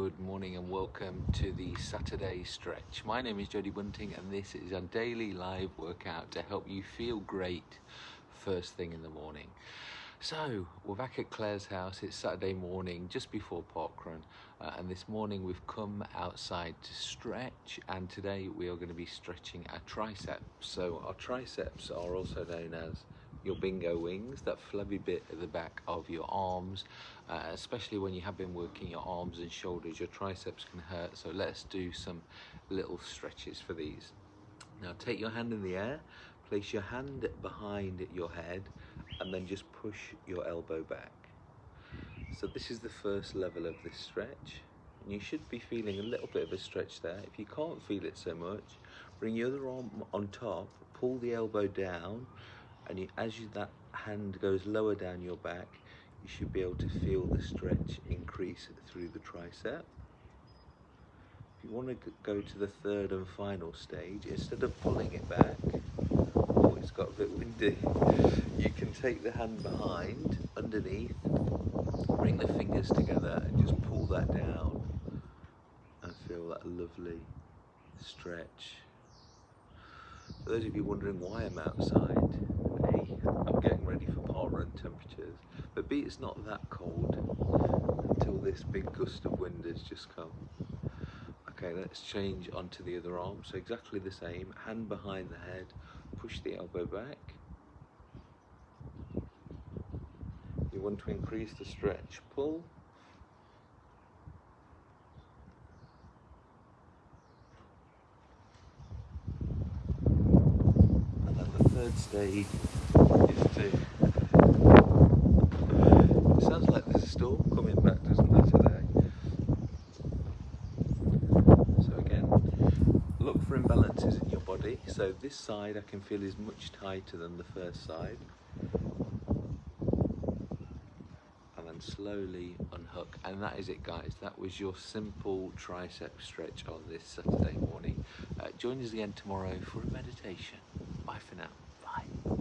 Good morning and welcome to the Saturday stretch. My name is Jody Bunting and this is a daily live workout to help you feel great first thing in the morning. So, we're back at Claire's house. It's Saturday morning just before parkrun, uh, and this morning we've come outside to stretch. And today we are going to be stretching our triceps. So, our triceps are also known as your bingo wings, that flabby bit at the back of your arms, uh, especially when you have been working your arms and shoulders, your triceps can hurt. So let's do some little stretches for these. Now take your hand in the air, place your hand behind your head, and then just push your elbow back. So this is the first level of this stretch. And you should be feeling a little bit of a stretch there. If you can't feel it so much, bring your other arm on top, pull the elbow down, and you, as you, that hand goes lower down your back, you should be able to feel the stretch increase through the tricep. If you want to go to the third and final stage, instead of pulling it back, oh, it's got a bit windy, you can take the hand behind, underneath, bring the fingers together and just pull that down and feel that lovely stretch. For those of you wondering why I'm outside, I'm getting ready for parkrun temperatures, but B, it's not that cold until this big gust of wind has just come. Okay, let's change onto the other arm. So exactly the same, hand behind the head, push the elbow back. You want to increase the stretch, pull. And the third stage it sounds like there's a storm coming back, doesn't it, today? So again, look for imbalances in your body. So this side I can feel is much tighter than the first side. And then slowly unhook. And that is it guys, that was your simple tricep stretch on this Saturday morning. Uh, join us again tomorrow for a meditation. Bye for now. Bye.